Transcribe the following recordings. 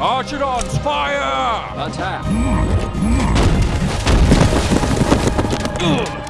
Archidons, fire! Attack! Hmm. Hmm.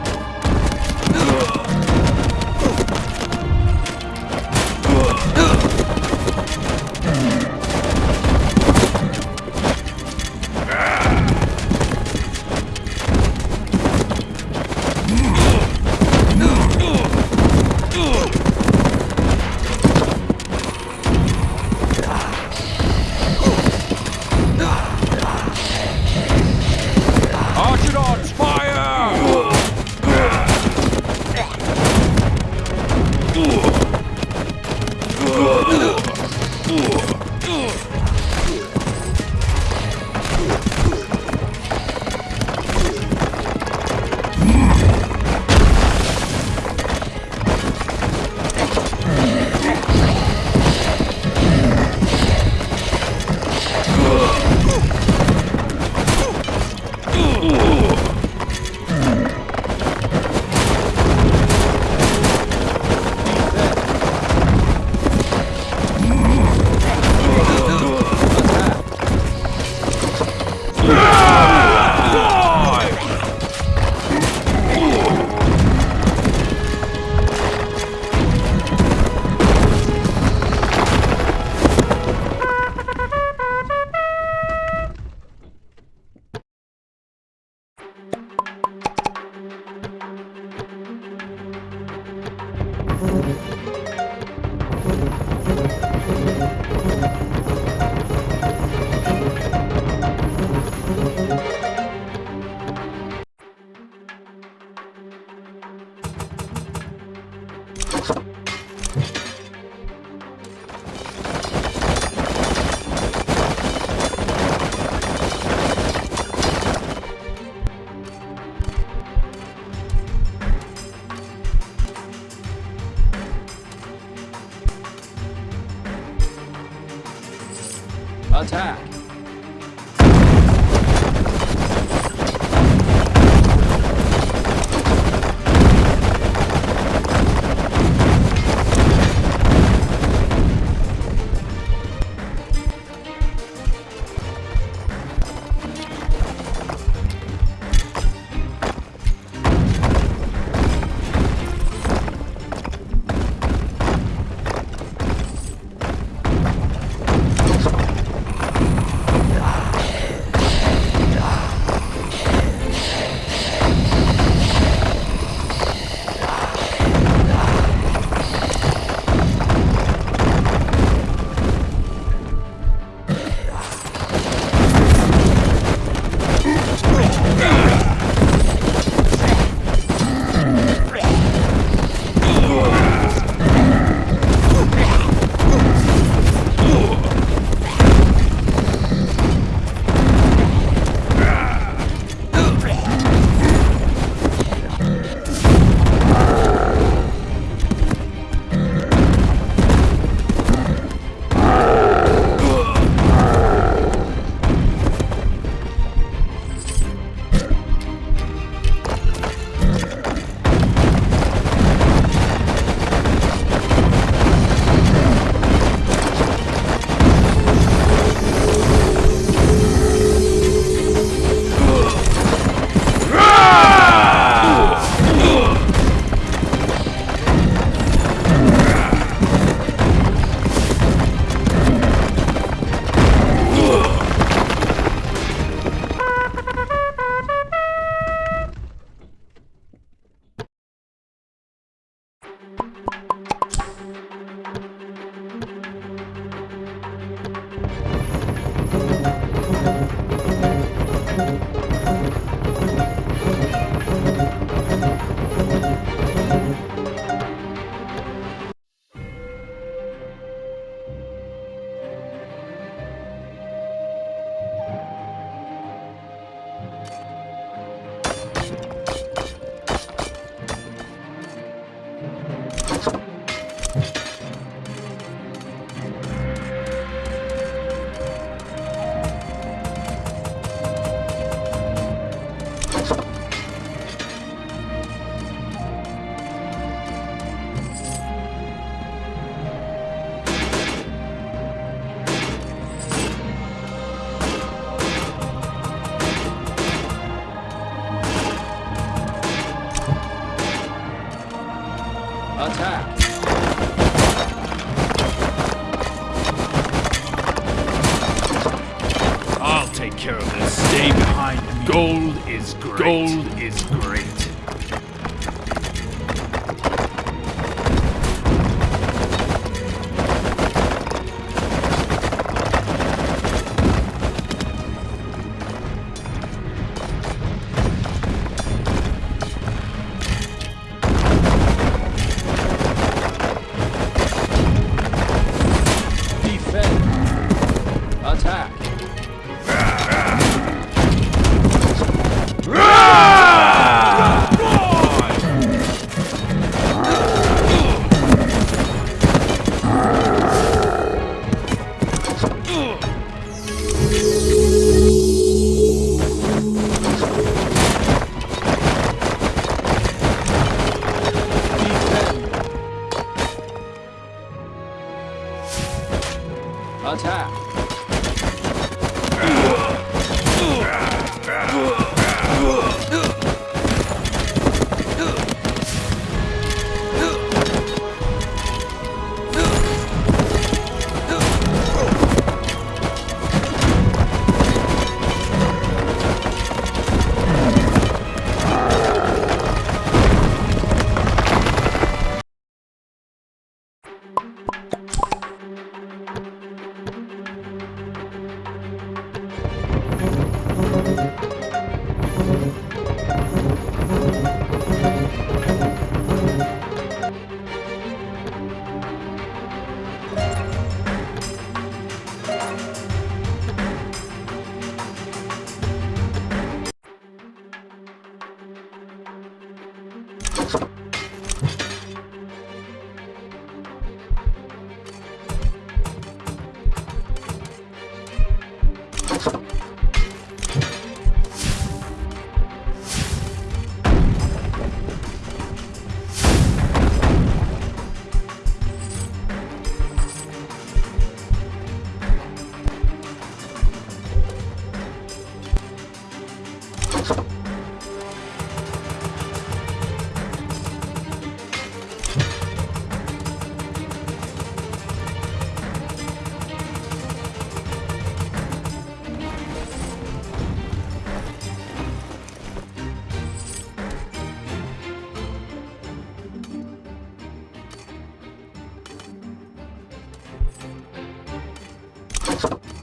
Is great. Gold is great.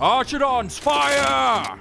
Archidons, fire!